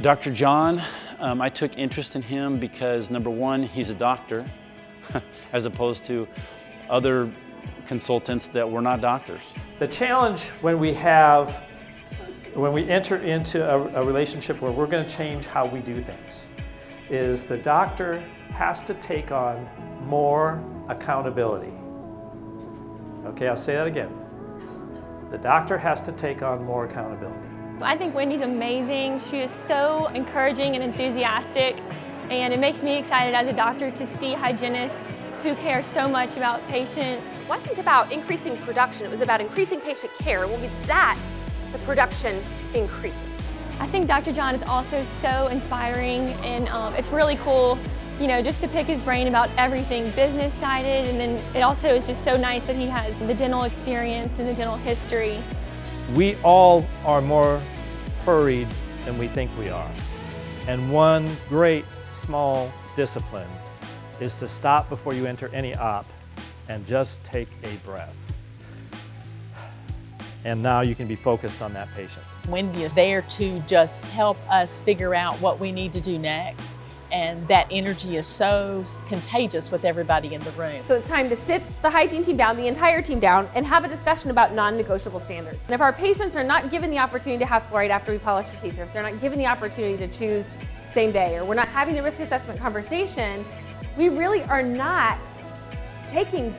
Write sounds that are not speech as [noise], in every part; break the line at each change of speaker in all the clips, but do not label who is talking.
Dr. John, um, I took interest in him because number one, he's a doctor, [laughs] as opposed to other consultants that were not doctors.
The challenge when we have, when we enter into a, a relationship where we're going to change how we do things, is the doctor has to take on more accountability. Okay, I'll say that again. The doctor has to take on more accountability.
I think Wendy's amazing. She is so encouraging and enthusiastic, and it makes me excited as a doctor to see hygienists who care so much about patient.
It wasn't about increasing production, it was about increasing patient care. When we do that, the production increases.
I think Dr. John is also so inspiring, and um, it's really cool you know, just to pick his brain about everything business sided and then it also is just so nice that he has the dental experience and the dental history.
We all are more hurried than we think we are. And one great small discipline is to stop before you enter any op and just take a breath. And now you can be focused on that patient.
Wendy is there to just help us figure out what we need to do next and that energy is so contagious with everybody in the room.
So it's time to sit the hygiene team down, the entire team down, and have a discussion about non-negotiable standards. And if our patients are not given the opportunity to have fluoride after we polish their teeth, or if they're not given the opportunity to choose same day, or we're not having the risk assessment conversation, we really are not taking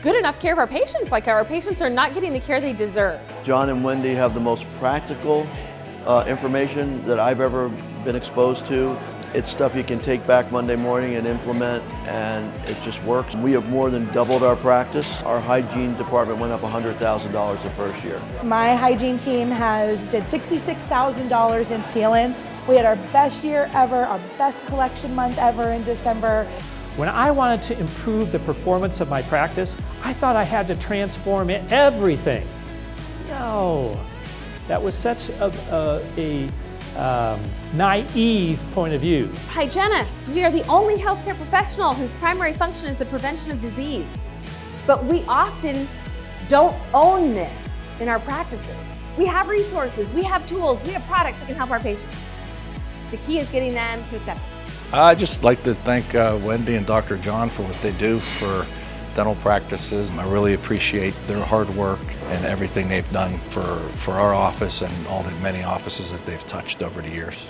good enough care of our patients. Like our patients are not getting the care they deserve.
John and Wendy have the most practical uh, information that I've ever been exposed to. It's stuff you can take back Monday morning and implement and it just works. We have more than doubled our practice. Our hygiene department went up $100,000 the first year.
My hygiene team has did $66,000 in sealants. We had our best year ever, our best collection month ever in December.
When I wanted to improve the performance of my practice, I thought I had to transform everything. No, that was such a, a, a um, naive point of view.
Hygienists, we are the only healthcare professional whose primary function is the prevention of disease. But we often don't own this in our practices. We have resources, we have tools, we have products that can help our patients. The key is getting them to accept it.
I'd just like to thank uh, Wendy and Dr. John for what they do for dental practices. I really appreciate their hard work and everything they've done for, for our office and all the many offices that they've touched over the years.